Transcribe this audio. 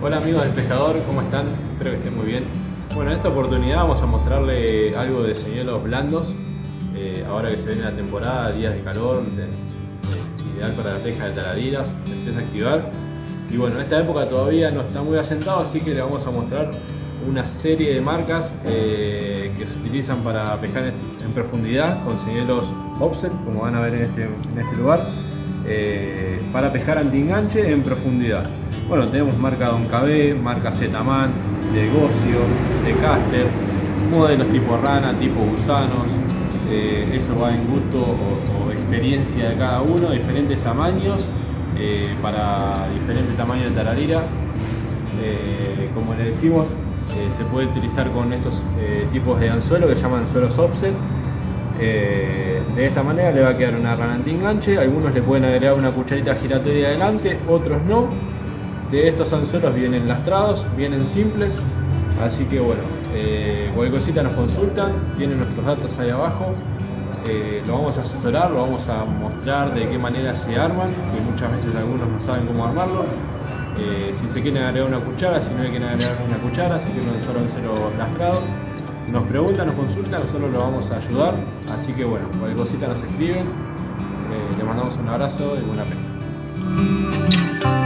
Hola amigos del pescador, ¿cómo están? Espero que estén muy bien. Bueno, en esta oportunidad vamos a mostrarle algo de señuelos blandos. Eh, ahora que se viene la temporada, días de calor, de- de- ideal para la pesca de taradiras, se empieza a activar. Y bueno, en esta época todavía no está muy asentado, así que le vamos a mostrar una serie de marcas eh, que se utilizan para pescar en, profundidad con señuelos offset, como van a ver en este, este lugar, eh, para pescar anti-enganche en profundidad. Bueno, tenemos marca Don KB, marca Zetaman, de Gocio, de Caster, modelos tipo rana, tipo gusanos, eh, eso va en gusto o, experiencia de cada uno, diferentes tamaños eh, para diferentes tamaños de tararira. Eh, como le decimos, se puede utilizar con estos tipos de anzuelo que llaman anzuelos offset. De esta manera le va a quedar una rana anti-enganche, algunos le pueden agregar una cucharita giratoria adelante, otros no. De estos anzuelos vienen lastrados, vienen simples, así que bueno, eh, cualquier cosita nos consultan, tienen nuestros datos ahí abajo. Eh, lo vamos a asesorar, lo vamos a mostrar de qué manera se arman, que muchas veces algunos no saben cómo armarlo. Eh, si se quieren agregar una cuchara, si no hay que agregar una cuchara, si quieren un solo anzuelo lastrado, nos preguntan, nos consultan, nosotros lo vamos a ayudar. Así que bueno, cualquier cosita nos escriben. Eh, les mandamos un abrazo y buena pesca.